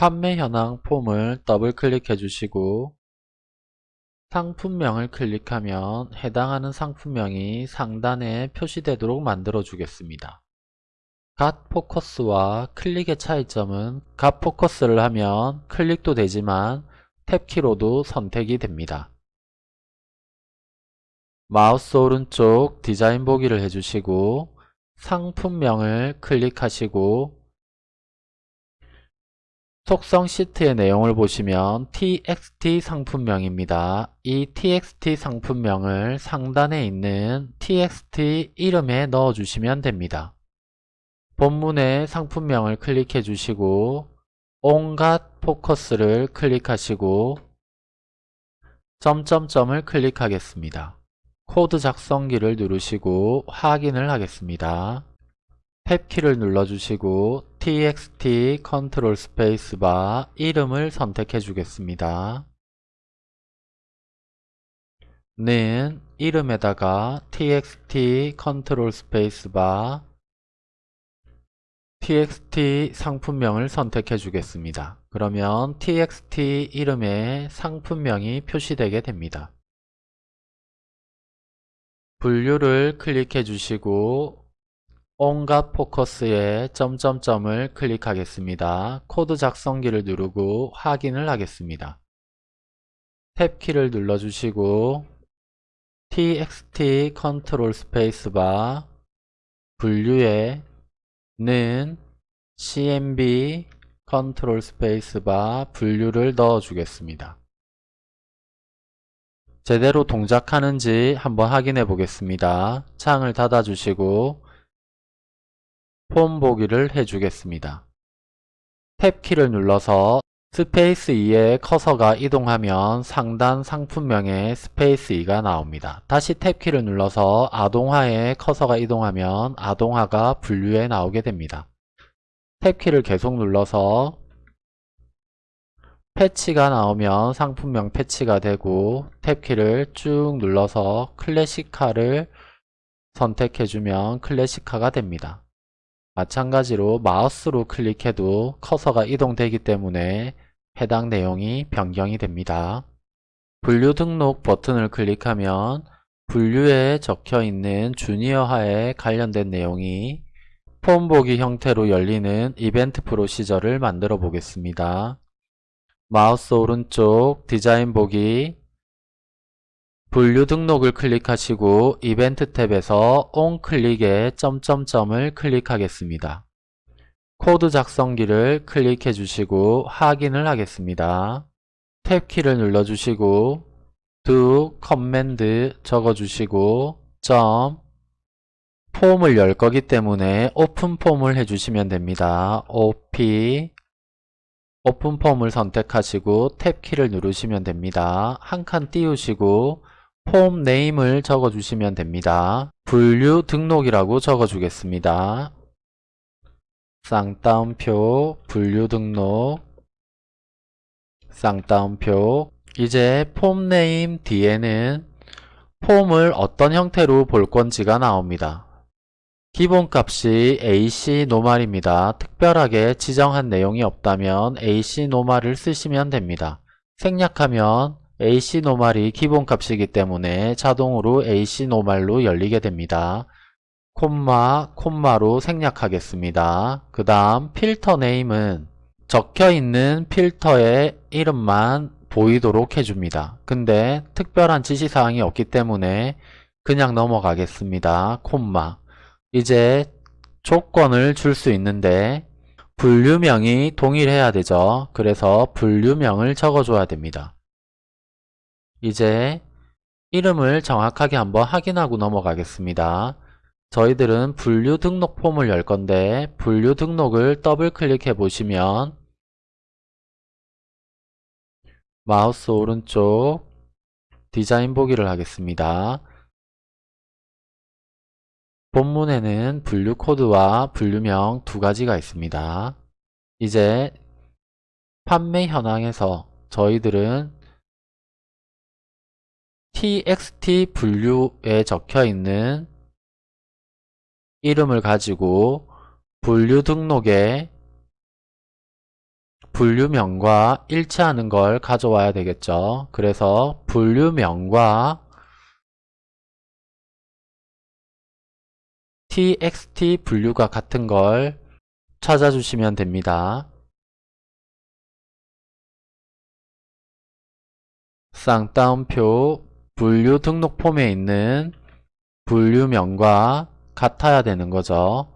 판매 현황 폼을 더블 클릭해 주시고 상품명을 클릭하면 해당하는 상품명이 상단에 표시되도록 만들어 주겠습니다. Got Focus와 클릭의 차이점은 Got Focus를 하면 클릭도 되지만 탭키로도 선택이 됩니다. 마우스 오른쪽 디자인 보기를 해주시고 상품명을 클릭하시고 속성 시트의 내용을 보시면 txt 상품명입니다. 이 txt 상품명을 상단에 있는 txt 이름에 넣어주시면 됩니다. 본문의 상품명을 클릭해 주시고 On Got Focus를 클릭하시고 점점점을 클릭하겠습니다. 코드 작성기를 누르시고 확인을 하겠습니다. 탭키를 눌러주시고 txt 컨트롤 스페이스바 이름을 선택해 주겠습니다. 는 이름에다가 txt 컨트롤 스페이스바 txt 상품명을 선택해 주겠습니다. 그러면 txt 이름에 상품명이 표시되게 됩니다. 분류를 클릭해 주시고 On Got Focus에 점점점을 클릭하겠습니다. 코드 작성기를 누르고 확인을 하겠습니다. 탭키를 눌러주시고 txt 컨트롤 스페이스바 분류에 는 cmb 컨트롤 스페이스바 분류를 넣어 주겠습니다. 제대로 동작하는지 한번 확인해 보겠습니다. 창을 닫아 주시고 폼 보기를 해 주겠습니다. 탭키를 눌러서 스페이스 2에 커서가 이동하면 상단 상품명에 스페이스 2가 나옵니다. 다시 탭키를 눌러서 아동화에 커서가 이동하면 아동화가 분류에 나오게 됩니다. 탭키를 계속 눌러서 패치가 나오면 상품명 패치가 되고 탭키를 쭉 눌러서 클래식화를 선택해주면 클래식화가 됩니다. 마찬가지로 마우스로 클릭해도 커서가 이동되기 때문에 해당 내용이 변경이 됩니다. 분류 등록 버튼을 클릭하면 분류에 적혀 있는 주니어화에 관련된 내용이 폼 보기 형태로 열리는 이벤트 프로시저를 만들어 보겠습니다. 마우스 오른쪽 디자인 보기 분류 등록을 클릭하시고 이벤트 탭에서 on 클릭에 점점점을 클릭하겠습니다. 코드 작성기를 클릭해 주시고 확인을 하겠습니다. 탭키를 눌러 주시고 do command 적어 주시고 점 폼을 열 거기 때문에 open form을 해주시면 됩니다. op open form을 선택하시고 탭키를 누르시면 됩니다. 한 칸 띄우시고 form name을 적어주시면 됩니다. 분류 등록이라고 적어주겠습니다. 쌍따옴표 분류 등록 쌍따옴표 이제 form name 뒤에는 폼을 어떤 형태로 볼 건지가 나옵니다. 기본값이 AC 노말입니다. 특별하게 지정한 내용이 없다면 AC 노말을 쓰시면 됩니다. 생략하면 AC 노말이 기본 값이기 때문에 자동으로 AC 노말로 열리게 됩니다. 콤마, 콤마로 생략하겠습니다. 그 다음 필터 네임은 적혀있는 필터의 이름만 보이도록 해줍니다. 근데 특별한 지시사항이 없기 때문에 그냥 넘어가겠습니다. 콤마 이제 조건을 줄 수 있는데 분류명이 동일해야 되죠. 그래서 분류명을 적어줘야 됩니다. 이제 이름을 정확하게 한번 확인하고 넘어가겠습니다. 저희들은 분류 등록 폼을 열 건데 분류 등록을 더블 클릭해 보시면 마우스 오른쪽 디자인 보기를 하겠습니다. 본문에는 분류 코드와 분류명 두 가지가 있습니다. 이제 판매 현황에서 저희들은 txt 분류에 적혀 있는 이름을 가지고 분류 등록에 분류명과 일치하는 걸 가져와야 되겠죠. 그래서 분류명과 txt 분류가 같은 걸 찾아주시면 됩니다. 쌍따옴표 분류 등록 폼에 있는 분류명과 같아야 되는 거죠.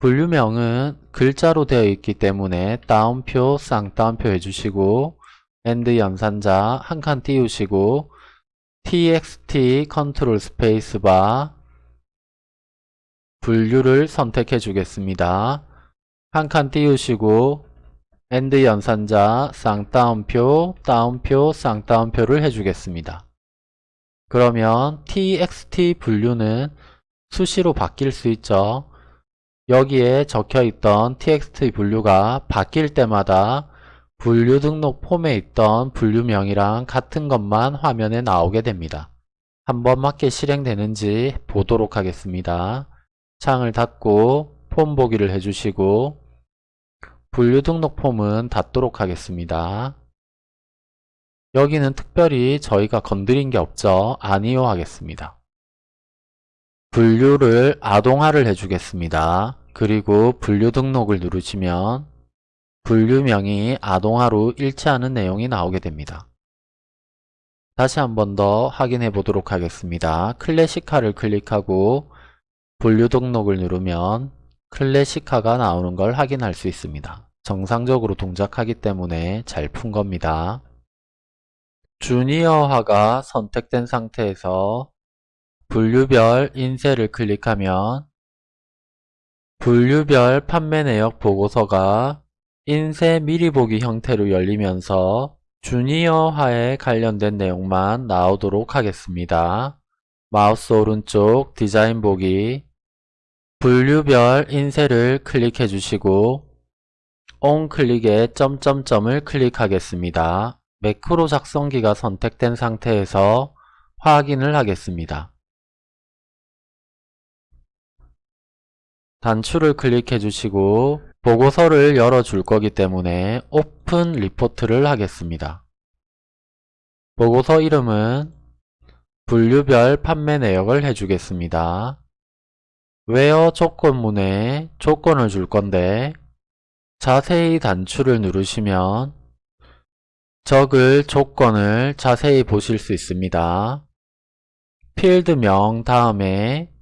분류명은 글자로 되어 있기 때문에 따옴표, 쌍따옴표 해주시고 AND 연산자 한 칸 띄우시고 txt 컨트롤 스페이스바 분류를 선택해 주겠습니다. 한 칸 띄우시고 AND 연산자 쌍따옴표, 따옴표, 쌍따옴표를 해주겠습니다. 그러면 txt 분류는 수시로 바뀔 수 있죠. 여기에 적혀있던 txt 분류가 바뀔 때마다 분류 등록 폼에 있던 분류명이랑 같은 것만 화면에 나오게 됩니다. 한번 맞게 실행되는지 보도록 하겠습니다. 창을 닫고 폼 보기를 해주시고 분류 등록 폼은 닫도록 하겠습니다. 여기는 특별히 저희가 건드린 게 없죠. 아니요 하겠습니다. 분류를 아동화를 해주겠습니다. 그리고 분류 등록을 누르시면 분류명이 아동화로 일치하는 내용이 나오게 됩니다. 다시 한 번 더 확인해 보도록 하겠습니다. 클래식화를 클릭하고 분류 등록을 누르면 클래식화가 나오는 걸 확인할 수 있습니다. 정상적으로 동작하기 때문에 잘 푼 겁니다. 주니어화가 선택된 상태에서 분류별 인쇄를 클릭하면 분류별 판매 내역 보고서가 인쇄 미리 보기 형태로 열리면서 주니어화에 관련된 내용만 나오도록 하겠습니다. 마우스 오른쪽 디자인 보기 분류별 인쇄를 클릭해 주시고 온 클릭에 점점점을 클릭하겠습니다. 매크로 작성기가 선택된 상태에서 확인을 하겠습니다. 단추를 클릭해 주시고 보고서를 열어줄 거기 때문에 open report를 하겠습니다. 보고서 이름은 분류별 판매 내역을 해주겠습니다. 웨어 조건문에 조건을 줄 건데 자세히 단추를 누르시면 적을 조건을 자세히 보실 수 있습니다. 필드명 다음에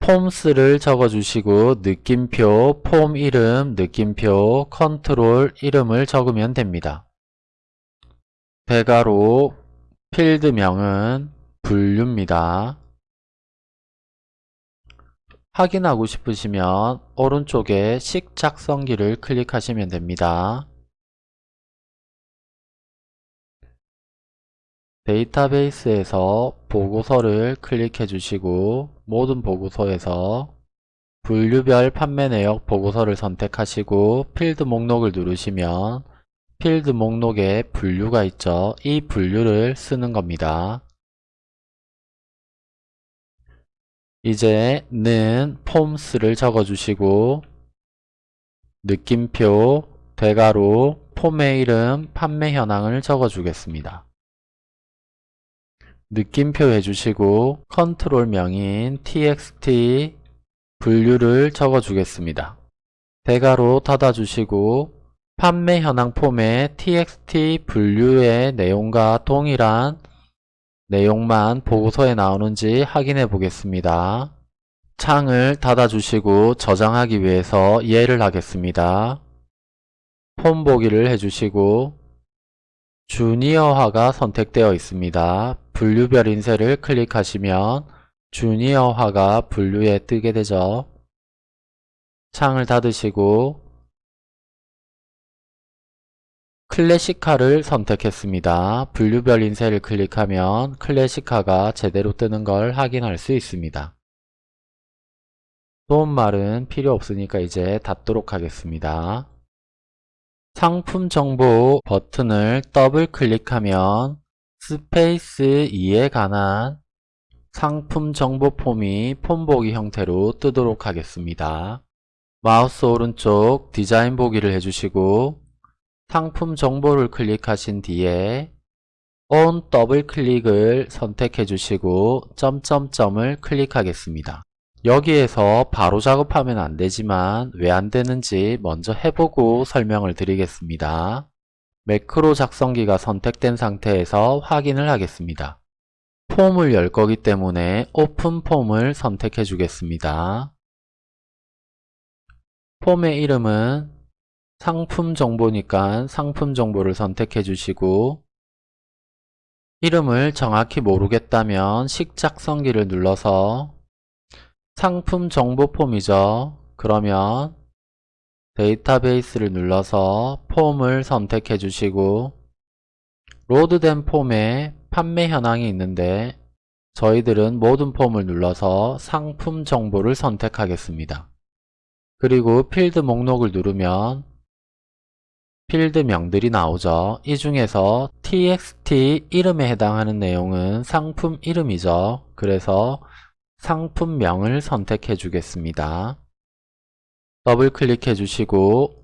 폼스를 적어주시고 느낌표, 폼 이름, 느낌표, 컨트롤 이름을 적으면 됩니다. 대괄호 필드명은 분류입니다. 확인하고 싶으시면 오른쪽에 식 작성기를 클릭하시면 됩니다. 데이터베이스에서 보고서를 클릭해 주시고 모든 보고서에서 분류별 판매 내역 보고서를 선택하시고 필드 목록을 누르시면 필드 목록에 분류가 있죠. 이 분류를 쓰는 겁니다. 이제 는 폼스를 적어주시고 느낌표, 대괄호, 폼의 이름, 판매 현황을 적어주겠습니다. 느낌표 해주시고 컨트롤 명인 txt 분류를 적어주겠습니다. 대괄호 닫아주시고 판매 현황 폼에 txt 분류의 내용과 동일한 내용만 보고서에 나오는지 확인해 보겠습니다. 창을 닫아주시고 저장하기 위해서 예를 하겠습니다. 폼 보기를 해주시고 주니어화가 선택되어 있습니다. 분류별 인쇄를 클릭하시면 주니어화가 분류에 뜨게 되죠. 창을 닫으시고 클래식화를 선택했습니다. 분류별 인쇄를 클릭하면 클래식화가 제대로 뜨는 걸 확인할 수 있습니다. 도움말은 필요 없으니까 이제 닫도록 하겠습니다. 상품 정보 버튼을 더블 클릭하면 스페이스 2에 관한 상품 정보 폼이 폼 보기 형태로 뜨도록 하겠습니다. 마우스 오른쪽 디자인 보기를 해주시고 상품 정보를 클릭하신 뒤에 On 더블 클릭을 선택해 주시고 점점점을 클릭하겠습니다. 여기에서 바로 작업하면 안 되지만 왜 안 되는지 먼저 해보고 설명을 드리겠습니다. 매크로 작성기가 선택된 상태에서 확인을 하겠습니다. 폼을 열 거기 때문에 오픈 폼을 선택해 주겠습니다. 폼의 이름은 상품 정보니까 상품 정보를 선택해 주시고 이름을 정확히 모르겠다면 식작성기를 눌러서 상품 정보 폼이죠. 그러면 데이터베이스를 눌러서 폼을 선택해 주시고 로드된 폼에 판매 현황이 있는데 저희들은 모든 폼을 눌러서 상품 정보를 선택하겠습니다. 그리고 필드 목록을 누르면 필드명들이 나오죠. 이 중에서 txt 이름에 해당하는 내용은 상품 이름이죠. 그래서 상품명을 선택해 주겠습니다. 더블 클릭해 주시고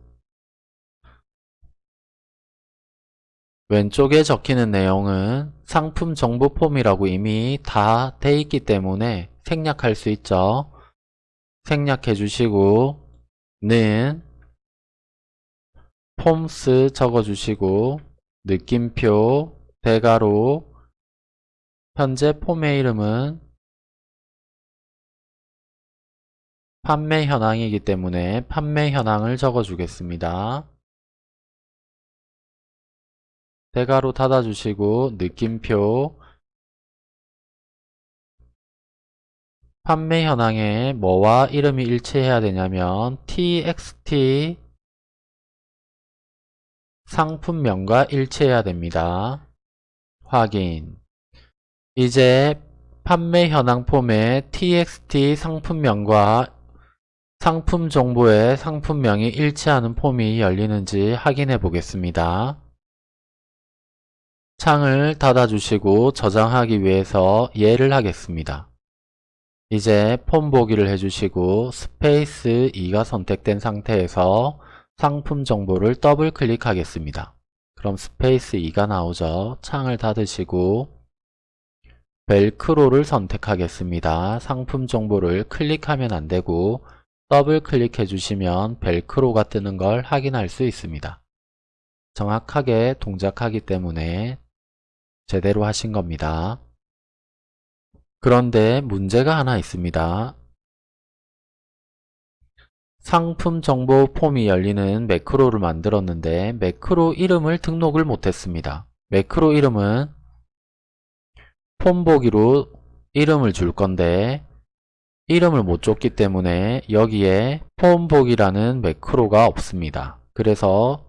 왼쪽에 적히는 내용은 상품 정보 폼이라고 이미 다 돼 있기 때문에 생략할 수 있죠. 생략해 주시고 는 폼스 적어 주시고 느낌표 대가로 현재 폼의 이름은 판매 현황이기 때문에 판매 현황을 적어주겠습니다. 대가로 닫아주시고 느낌표 판매 현황에 뭐와 이름이 일치해야 되냐면 txt 상품명과 일치해야 됩니다. 확인 이제 판매 현황 폼에 txt 상품명과 상품 정보의 상품명이 일치하는 폼이 열리는지 확인해 보겠습니다. 창을 닫아주시고 저장하기 위해서 예를 하겠습니다. 이제 폼 보기를 해주시고 스페이스 2가 선택된 상태에서 상품 정보를 더블 클릭하겠습니다. 그럼 스페이스 2가 나오죠. 창을 닫으시고 벨크로를 선택하겠습니다. 상품 정보를 클릭하면 안되고 더블 클릭해 주시면 벨크로가 뜨는 걸 확인할 수 있습니다. 정확하게 동작하기 때문에 제대로 하신 겁니다. 그런데 문제가 하나 있습니다. 상품 정보 폼이 열리는 매크로를 만들었는데 매크로 이름을 등록을 못했습니다. 매크로 이름은 폼 보기로 이름을 줄 건데 이름을 못 줬기 때문에 여기에 폼 보기라는 매크로가 없습니다. 그래서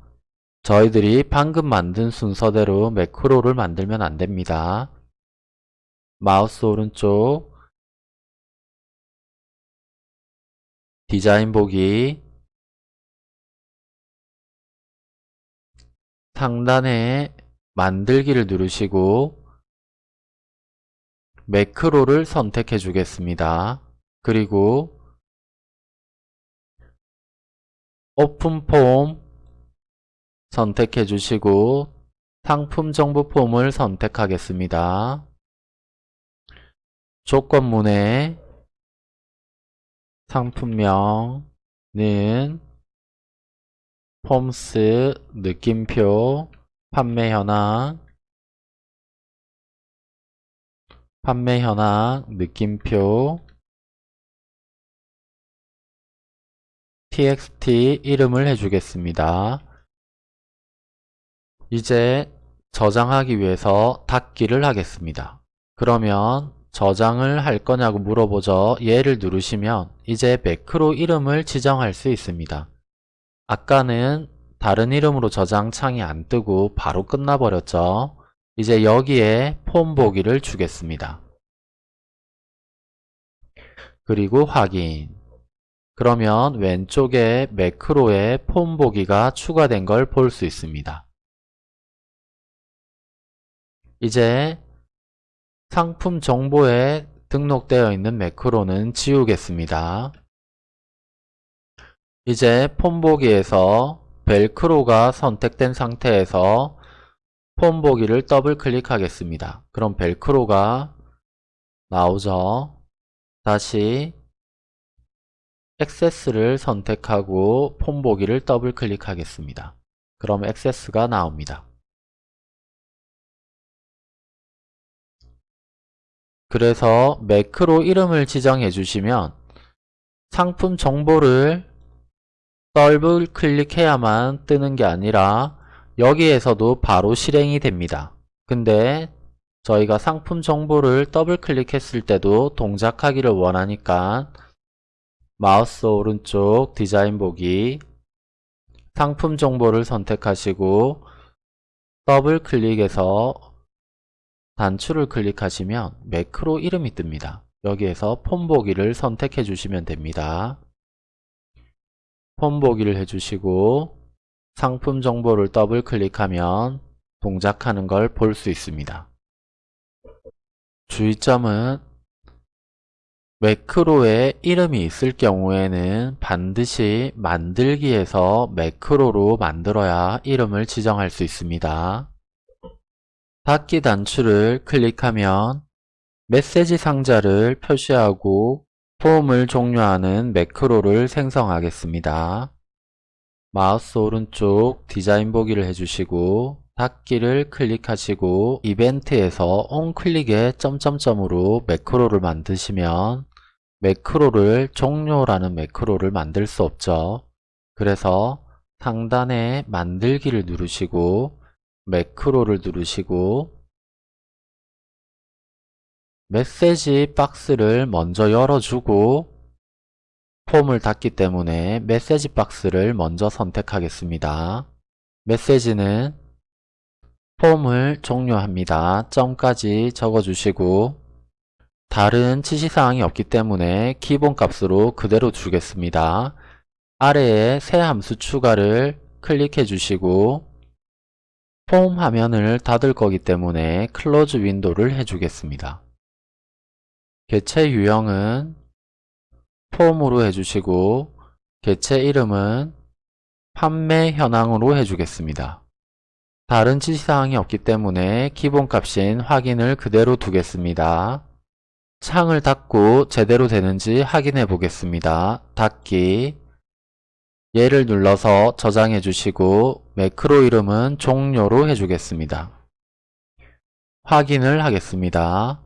저희들이 방금 만든 순서대로 매크로를 만들면 안됩니다. 마우스 오른쪽 디자인 보기 상단에 만들기를 누르시고 매크로를 선택해 주겠습니다. 그리고 오픈 폼 선택해 주시고 상품 정보 폼을 선택하겠습니다. 조건문에 상품명은 폼스 느낌표 판매 현황 판매 현황 느낌표 txt 이름을 해주겠습니다. 이제 저장하기 위해서 닫기를 하겠습니다. 그러면 저장을 할 거냐고 물어보죠. 얘를 누르시면 이제 매크로 이름을 지정할 수 있습니다. 아까는 다른 이름으로 저장 창이 안 뜨고 바로 끝나버렸죠. 이제 여기에 폼 보기를 주겠습니다. 그리고 확인 그러면 왼쪽에 매크로에 폼 보기가 추가된 걸 볼 수 있습니다. 이제 상품 정보에 등록되어 있는 매크로는 지우겠습니다. 이제 폼 보기에서 벨크로가 선택된 상태에서 폼 보기를 더블 클릭하겠습니다. 그럼 벨크로가 나오죠. 다시 액세스를 선택하고 폼 보기를 더블 클릭하겠습니다. 그럼 액세스가 나옵니다. 그래서 매크로 이름을 지정해 주시면 상품 정보를 더블 클릭해야만 뜨는 게 아니라 여기에서도 바로 실행이 됩니다. 근데 저희가 상품 정보를 더블 클릭했을 때도 동작하기를 원하니까 마우스 오른쪽 디자인 보기 상품 정보를 선택하시고 더블 클릭해서 단추를 클릭하시면 매크로 이름이 뜹니다. 여기에서 폼 보기를 선택해 주시면 됩니다. 폼 보기를 해주시고 상품 정보를 더블 클릭하면 동작하는 걸 볼 수 있습니다. 주의점은 매크로에 이름이 있을 경우에는 반드시 만들기에서 매크로로 만들어야 이름을 지정할 수 있습니다. 닫기 단추를 클릭하면 메시지 상자를 표시하고 폼을 종료하는 매크로를 생성하겠습니다. 마우스 오른쪽 디자인 보기를 해주시고 닫기를 클릭하시고 이벤트에서 on클릭에 점점점으로 매크로를 만드시면 매크로를 종료라는 매크로를 만들 수 없죠. 그래서 상단에 만들기를 누르시고 매크로를 누르시고 메시지 박스를 먼저 열어주고 폼을 닫기 때문에 메시지 박스를 먼저 선택하겠습니다. 메시지는 폼을 종료합니다. 점까지 적어주시고 다른 지시사항이 없기 때문에 기본값으로 그대로 주겠습니다. 아래에 새 함수 추가를 클릭해 주시고 폼 화면을 닫을 거기 때문에 close window를 해주겠습니다. 개체 유형은 폼으로 해주시고 개체 이름은 판매 현황으로 해주겠습니다. 다른 지시사항이 없기 때문에 기본값인 확인을 그대로 두겠습니다. 창을 닫고 제대로 되는지 확인해 보겠습니다. 닫기 얘를 눌러서 저장해 주시고 매크로 이름은 종료로 해주겠습니다. 확인을 하겠습니다.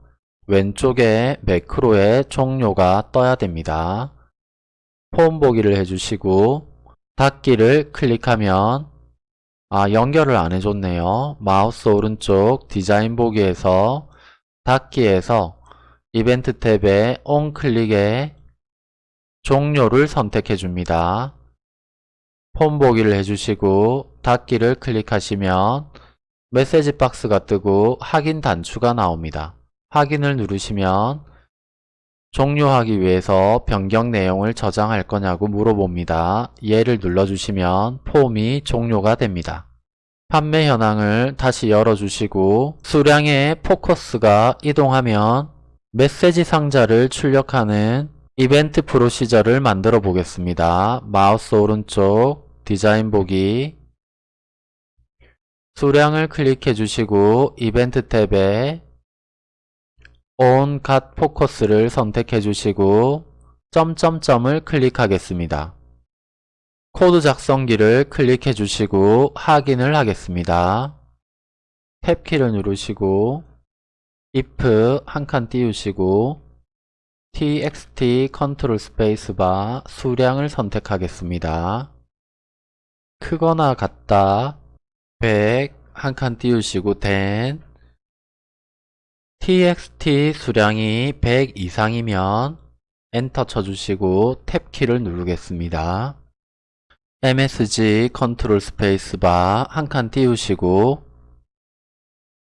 왼쪽에 매크로의 종료가 떠야 됩니다. 폼 보기를 해주시고 닫기를 클릭하면 아 연결을 안 해줬네요. 마우스 오른쪽 디자인 보기에서 닫기에서 이벤트 탭에 온 클릭에 종료를 선택해 줍니다. 폼 보기를 해주시고 닫기를 클릭하시면 메시지 박스가 뜨고 확인 단추가 나옵니다. 확인을 누르시면 종료하기 위해서 변경 내용을 저장할 거냐고 물어봅니다. 얘를 눌러주시면 폼이 종료가 됩니다. 판매 현황을 다시 열어주시고 수량의 포커스가 이동하면 메시지 상자를 출력하는 이벤트 프로시저를 만들어 보겠습니다. 마우스 오른쪽 디자인 보기 수량을 클릭해 주시고 이벤트 탭에 On Got Focus를 선택해 주시고 점점점을 클릭하겠습니다. 코드 작성기를 클릭해 주시고 확인을 하겠습니다. 탭키를 누르시고 if 한 칸 띄우시고 txt 컨트롤 스페이스바 수량을 선택하겠습니다. 크거나 같다 100 한 칸 띄우시고 then txt 수량이 100 이상이면 엔터 쳐주시고 탭키를 누르겠습니다. msg 컨트롤 스페이스바 한 칸 띄우시고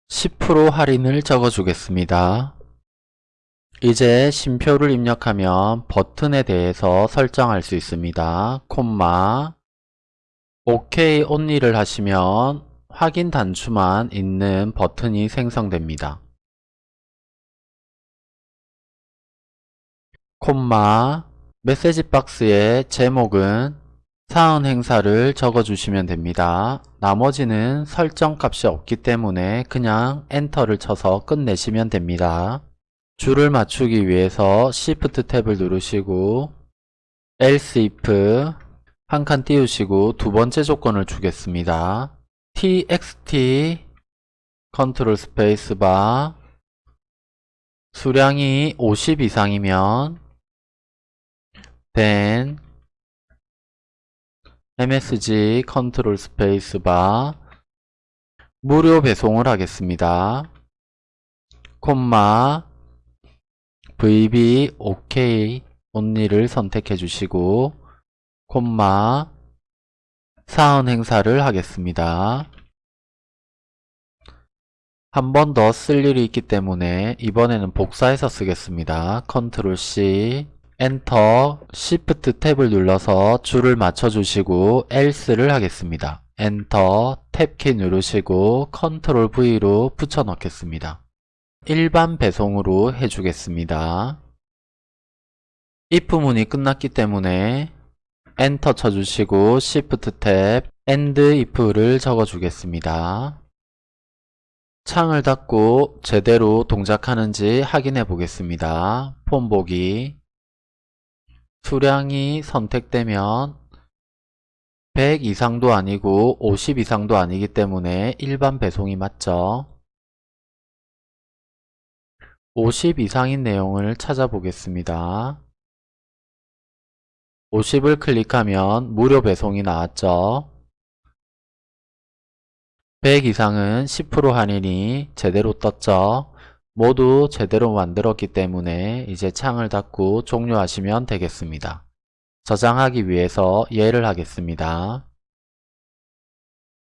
10% 할인을 적어주겠습니다. 이제 쉼표를 입력하면 버튼에 대해서 설정할 수 있습니다. 콤마 OK only를 하시면 확인 단추만 있는 버튼이 생성됩니다. 콤마 메시지 박스의 제목은 사은 행사를 적어주시면 됩니다. 나머지는 설정 값이 없기 때문에 그냥 엔터를 쳐서 끝내시면 됩니다. 줄을 맞추기 위해서 Shift 탭을 누르시고 else if 한 칸 띄우시고 두 번째 조건을 주겠습니다. txt 컨트롤 스페이스 바 수량이 50 이상이면 then msg 컨트롤 스페이스 바 무료 배송을 하겠습니다. 콤마 vb ok only를 선택해 주시고 콤마 사은 행사를 하겠습니다. 한 번 더 쓸 일이 있기 때문에 이번에는 복사해서 쓰겠습니다. 컨트롤 C 엔터 Shift 탭을 눌러서 줄을 맞춰주시고 else를 하겠습니다. 엔터 탭키 누르시고 컨트롤 V로 붙여 넣겠습니다. 일반 배송으로 해주겠습니다. if 문이 끝났기 때문에 엔터 쳐주시고 Shift 탭 end if를 적어주겠습니다. 창을 닫고 제대로 동작하는지 확인해 보겠습니다. 폼 보기 수량이 선택되면 100 이상도 아니고 50 이상도 아니기 때문에 일반 배송이 맞죠. 50 이상인 내용을 찾아보겠습니다. 50을 클릭하면 무료 배송이 나왔죠. 100 이상은 10% 할인이 제대로 떴죠. 모두 제대로 만들었기 때문에 이제 창을 닫고 종료하시면 되겠습니다. 저장하기 위해서 예를 하겠습니다.